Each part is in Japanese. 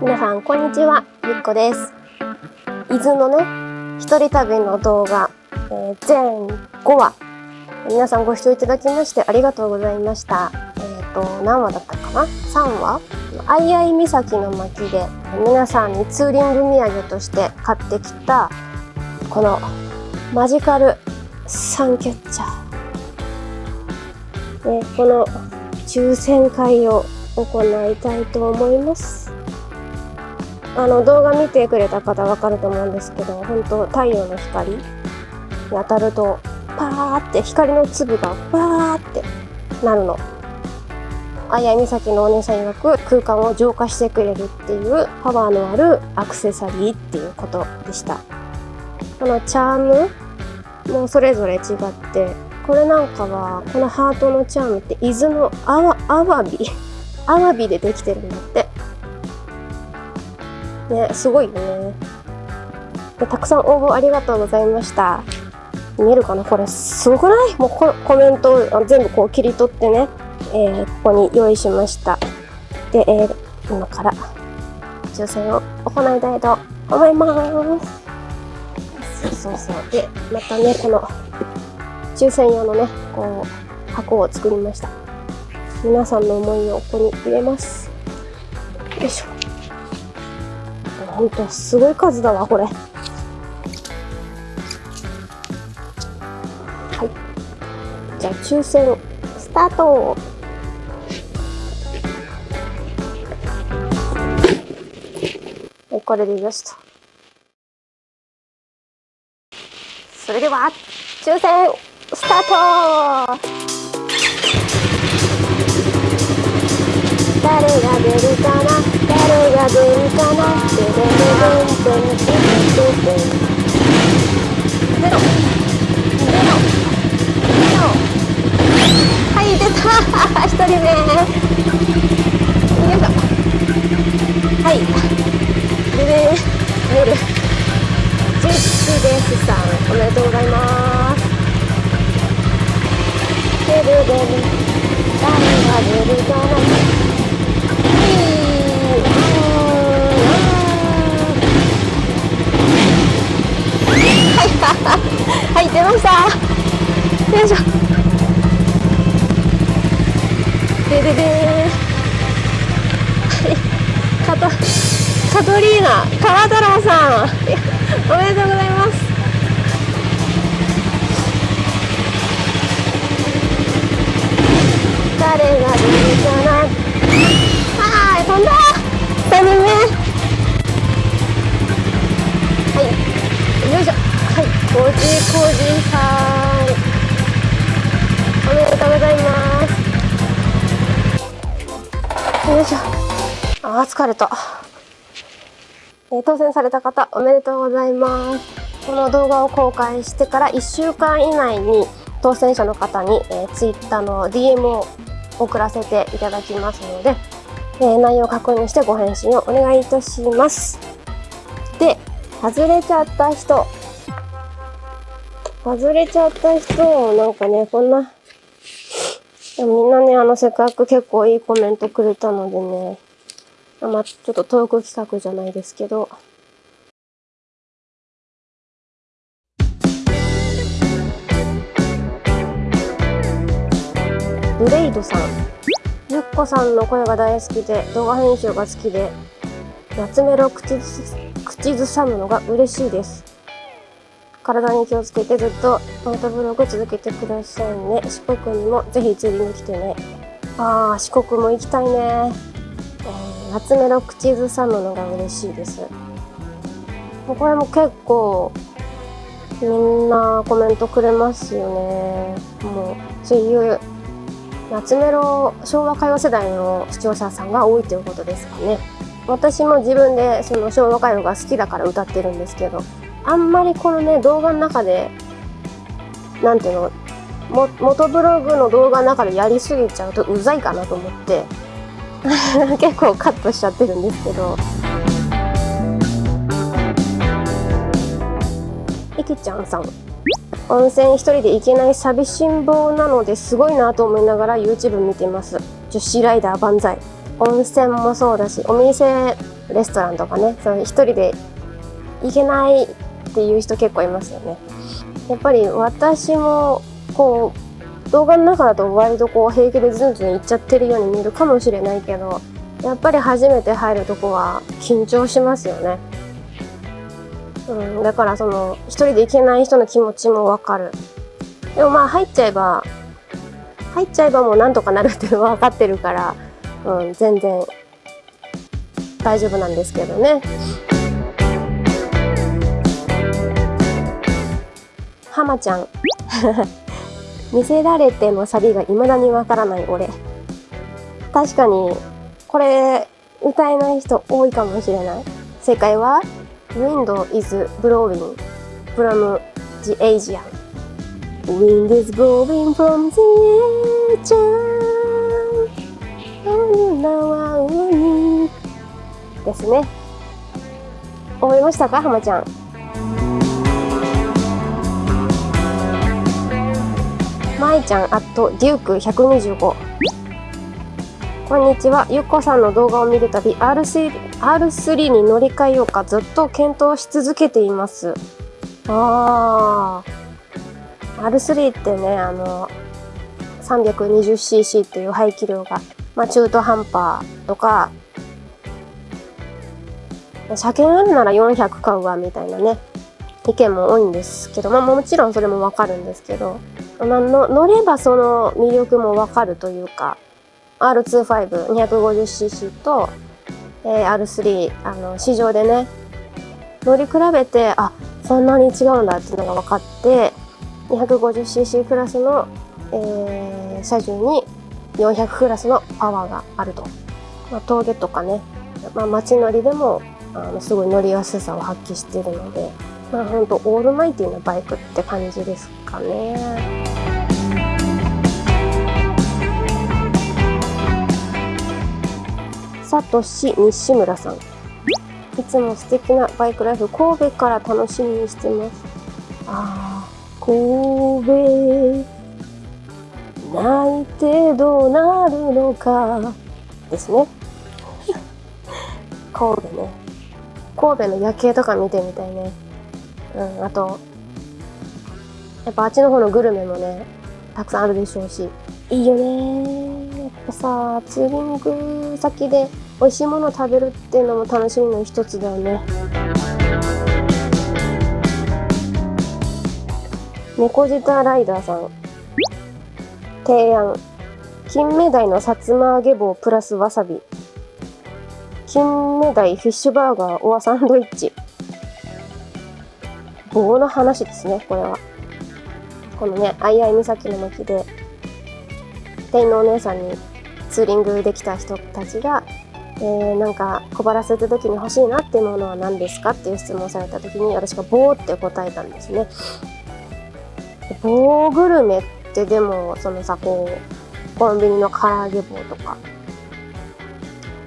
皆さんこんにちは。ゆっこです。伊豆のね一人旅の動画、えー、全5話皆さんご視聴いただきましてありがとうございました。えっ、ー、と何話だったかな？3話？相合岬の巻で皆さんにツーリング土産として買ってきたこのマジカルサンキャッチャー、ね、この抽選会を行いたいと思います。あの動画見てくれた方わかると思うんですけど本当太陽の光に当たるとパーって光の粒がバーってなるの。あやみさきのお姉さん曰く空間を浄化してくれるっていうパワーのあるアクセサリーっていうことでした。このチャームもそれぞれ違ってこれなんかはこのハートのチャームって伊豆のアワアワビ。アワビでできてるんだって。ね、すごいよねで。たくさん応募ありがとうございました。見えるかな？これすごくない？もうココメントを全部こう切り取ってね、えー、ここに用意しました。で、えー、今から抽選を行いたいと思います。そうそうそう。で、またね、この抽選用のね、こう、箱を作りました。皆さんの思いをここに入れます。よいしょ。ほんとすごい数だわこれ。はい。じゃあ抽選スタート。はいこれでよしとそれでは抽選スタート。誰が出るかな？誰が出るかなゼロはい出た。一人目よいしょはいでね夜ジェッですさんおめでとうございますででで誰が出るかな はい出ました。よいしょ。ででではい。カトカトリーナ川太郎さん。おめでとうございます。疲れた。えー、当選された方、おめでとうございます。この動画を公開してから1週間以内に当選者の方に、えー、Twitter の DM を送らせていただきますので、えー、内容を確認してご返信をお願いいたします。で、外れちゃった人、外れちゃった人、なんかね、こんな、みんなね、あの、せっかく結構いいコメントくれたのでね、まあ、ちょっとトーク企画じゃないですけど、ブレイドさん。ゆっこさんの声が大好きで、動画編集が好きで、夏メロ口ず口ずさむのが嬉しいです。体に気をつけてずっとノートブログ続けてくださいね。四国にもぜひ釣りに来てね。あー、四国も行きたいね。夏メロ口ずさむのが嬉しいです。これも結構みんなコメントくれますよね。もう、そういう夏メロ昭和歌謡世代の視聴者さんが多いということですかね。私も自分でその昭和歌謡が好きだから歌ってるんですけど、あんまりこのね動画の中でなんていうの元ブログの動画の中でやりすぎちゃうとうざいかなと思って 結構カットしちゃってるんですけど。いきちゃんさん。温泉一人で行けない寂しん坊なのですごいなと思いながら YouTube 見てます。女子ライダー万歳。温泉もそうだしお店レストランとかねその一人で行けないっていう人結構いますよね。やっぱり私もこう動画の中だと割とこう平気でズンズン行っちゃってるように見えるかもしれないけどやっぱり初めて入るとこは緊張しますよね。うん、だからその一人で行けない人の気持ちもわかる。でもまあ入っちゃえば入っちゃえばもうなんとかなるっていうのは分かってるから、うん、全然大丈夫なんですけどね。浜ちゃん。見せられてのサビが未だにわからない俺。確かにこれ歌えない人多いかもしれない。正解は Wind is blowing from the Asian Wind is blowing from the Asian 女は海ですね。思いましたか？浜ちゃん。まいちゃんあとデューク125こんにちは。ゆっこさんの動画を見るたび R3, R3 に乗り換えようかずっと検討し続けています。あー。R3 ってねあの 320cc っていう排気量が、まあ、中途半端とか車検あるなら400買うわみたいなね意見も多いんですけど、まあ、もちろんそれもわかるんですけどの乗ればその魅力もわかるというか R25250cc と、えー、R3 あの市場でね乗り比べてあそんなに違うんだっていうのが分かって 250cc クラスの、えー、車重に400クラスのパワーがあると、まあ、峠とかね、まあ、街乗りでもあのすごい乗りやすさを発揮しているので、まあ、ほんとオールマイティなバイクって感じですかね。さとし西村さん。いつも素敵なバイクライフ神戸から楽しみにしてます。あー神戸泣いてどうなるのか。ですね。神戸ね。神戸の夜景とか見てみたいね。うんあとやっぱあっちの方のグルメもねたくさんあるでしょうし。いいよねさツーリング先で美味しいものを食べるっていうのも楽しみの一つだよね。猫舌ライダーさん。提案。金目鯛のさつま揚げ棒プラスわさび。金目鯛フィッシュバーガーオアサンドイッチ。棒の話ですねこれは。このね相合岬の巻で店員のお姉さんにツーリングできた人たちがえー、なんか小腹すいた時に欲しいなっていうものは何ですかっていう質問された時に私が棒って答えたんですね。棒グルメってでもそのさこうコンビニの唐揚げ棒とか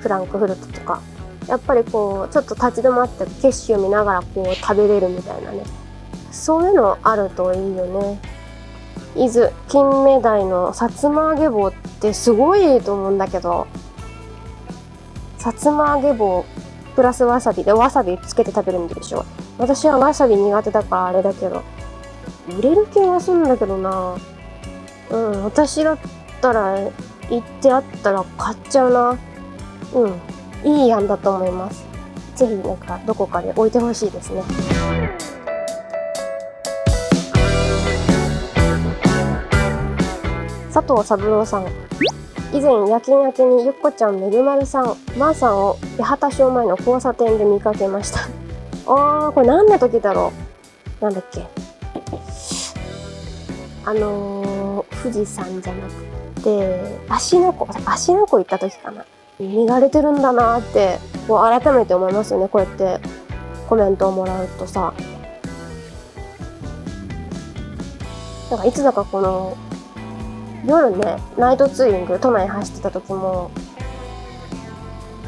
フランクフルトとかやっぱりこうちょっと立ち止まって景色を見ながらこう食べれるみたいなねそういうのあるといいよね。伊豆金目鯛のさつま揚げ棒ってすごいと思うんだけどさつま揚げ棒プラスわさび。でわさびつけて食べるんでしょ。私はわさび苦手だからあれだけど。売れる気はするんだけどな。うん私だったら行ってあったら買っちゃうな。うんいい案だと思います。ぜひなんかどこかで置いてほしいですね。佐藤三郎さん。以前夜勤明けにゆっこちゃんめぐまるさんまー、さんを八幡町前の交差点で見かけました。あーこれ何の時だろう？なんだっけ？あのー、富士山じゃなくて芦ノ湖芦ノ湖行った時かな。見られてるんだなってこう改めて思いますよね。こうやってコメントをもらうとさ。なんかいつだかこの夜ねナイトツーリング都内走ってた時も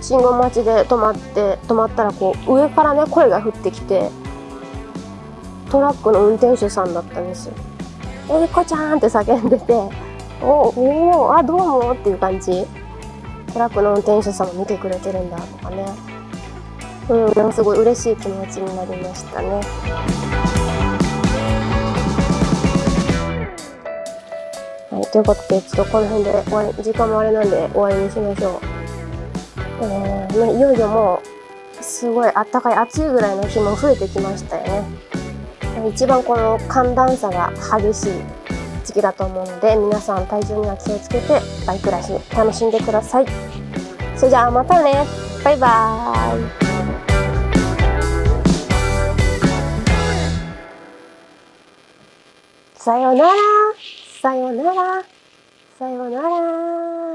信号待ちで止まって止まったらこう上からね声が降ってきてトラックの運転手さんだったんですよ。えー、こちゃんって叫んでて「おおあどうも」っていう感じ。トラックの運転手さんも見てくれてるんだとかね。うんすごい嬉しい気持ちになりましたね。ということでちょっとこの辺で終わり時間もあれなんで終わりにしましょう。えー、ねいよいよもうすごいあったかい暑いぐらいの日も増えてきましたよね。一番この寒暖差が激しい時期だと思うので皆さん体調には気をつけてバイクライフ楽しんでください。それじゃあまたね。バイバーイ。さようなら。さよなら。さよなら。